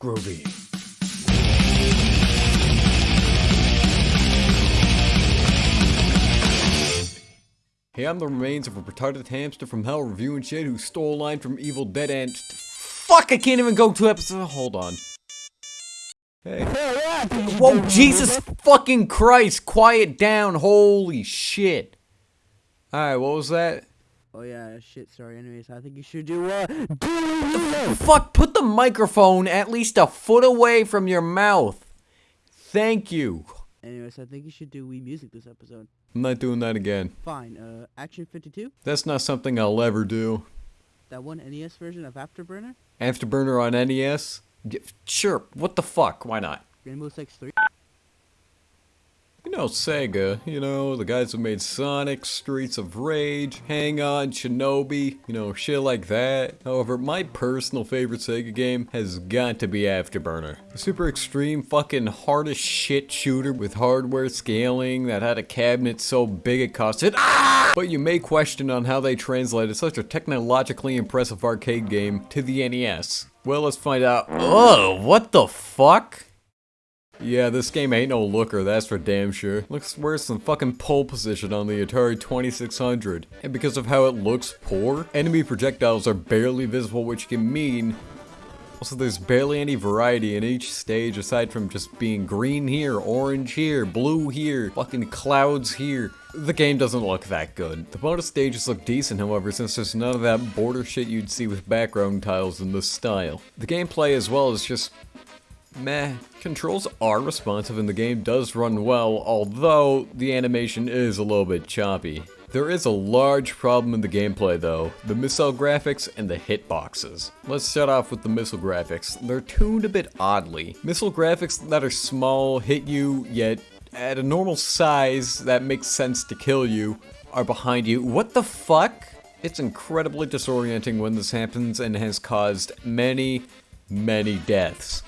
Groovy. Hey, I'm the remains of a retarded hamster from hell reviewing shit who stole a line from Evil Dead and... Fuck, I can't even go two episodes- hold on. Hey. Whoa, Jesus fucking Christ, quiet down, holy shit. Alright, what was that? Oh yeah, shit. Sorry. Anyways, I think you should do uh, do Fuck, put the microphone at least a foot away from your mouth. Thank you. Anyways, I think you should do Wii Music this episode. I'm not doing that again. Fine. Uh, Action 52. That's not something I'll ever do. That one NES version of Afterburner. Afterburner on NES? Sure, what the fuck, why not? Rainbow Six 3. You know, Sega, you know, the guys who made Sonic, Streets of Rage, Hang On, Shinobi, you know, shit like that. However, my personal favorite Sega game has got to be Afterburner. A super extreme fucking hardest shit shooter with hardware scaling that had a cabinet so big it costed ah! But you may question on how they translated such a technologically impressive arcade game to the NES. Well, let's find out. Oh, what the fuck? Yeah, this game ain't no looker, that's for damn sure. Looks worse than fucking pole position on the Atari 2600. And because of how it looks poor, enemy projectiles are barely visible which can mean also, there's barely any variety in each stage aside from just being green here, orange here, blue here, fucking clouds here. The game doesn't look that good. The bonus stages look decent, however, since there's none of that border shit you'd see with background tiles in this style. The gameplay as well is just meh. Controls are responsive and the game does run well, although the animation is a little bit choppy. There is a large problem in the gameplay though, the missile graphics and the hitboxes. Let's start off with the missile graphics. They're tuned a bit oddly. Missile graphics that are small hit you, yet at a normal size that makes sense to kill you, are behind you. What the fuck? It's incredibly disorienting when this happens and has caused many, many deaths.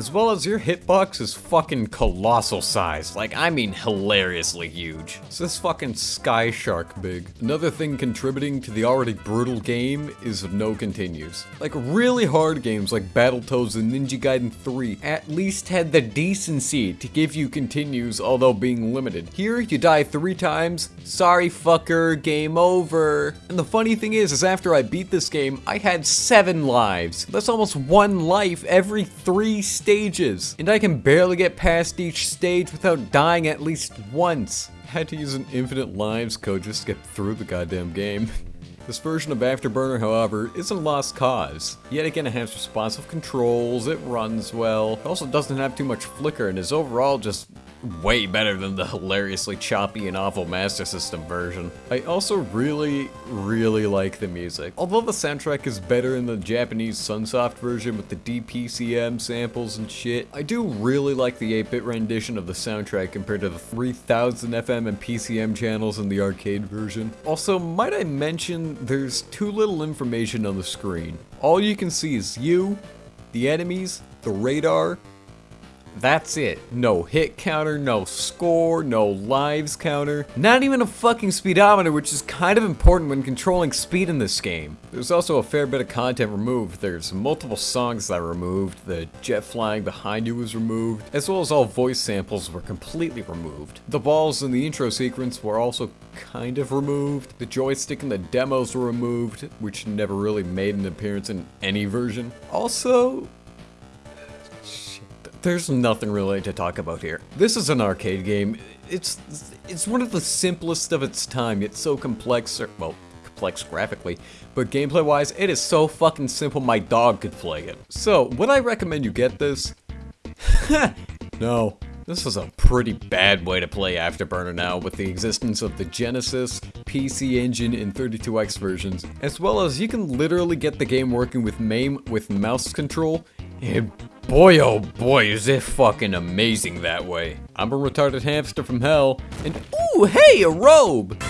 As well as your hitbox is fucking colossal size, like I mean hilariously huge. It's this fucking sky shark big. Another thing contributing to the already brutal game is no continues. Like really hard games like Battletoads and Ninja Gaiden 3 at least had the decency to give you continues although being limited. Here you die three times, sorry fucker, game over. And the funny thing is, is after I beat this game, I had seven lives. That's almost one life every three stages, and I can barely get past each stage without dying at least once. I had to use an infinite lives code just to get through the goddamn game. This version of Afterburner, however, isn't a lost cause. Yet again, it has responsive controls, it runs well, it also doesn't have too much flicker, and is overall just way better than the hilariously choppy and awful Master System version. I also really, really like the music. Although the soundtrack is better in the Japanese Sunsoft version with the DPCM samples and shit, I do really like the 8-bit rendition of the soundtrack compared to the 3000 FM and PCM channels in the arcade version. Also, might I mention, there's too little information on the screen. All you can see is you, the enemies, the radar, that's it. No hit counter, no score, no lives counter. Not even a fucking speedometer, which is kind of important when controlling speed in this game. There's also a fair bit of content removed. There's multiple songs that were removed, the jet flying behind you was removed, as well as all voice samples were completely removed. The balls in the intro sequence were also kind of removed. The joystick in the demos were removed, which never really made an appearance in any version. Also, there's nothing really to talk about here. This is an arcade game. It's it's one of the simplest of its time, yet so complex, or, well, complex graphically, but gameplay-wise, it is so fucking simple my dog could play it. So, would I recommend you get this? no. This is a pretty bad way to play Afterburner now with the existence of the Genesis, PC Engine, and 32X versions, as well as you can literally get the game working with MAME with mouse control, and boy oh boy is it fucking amazing that way. I'm a retarded hamster from hell, and ooh hey, a robe!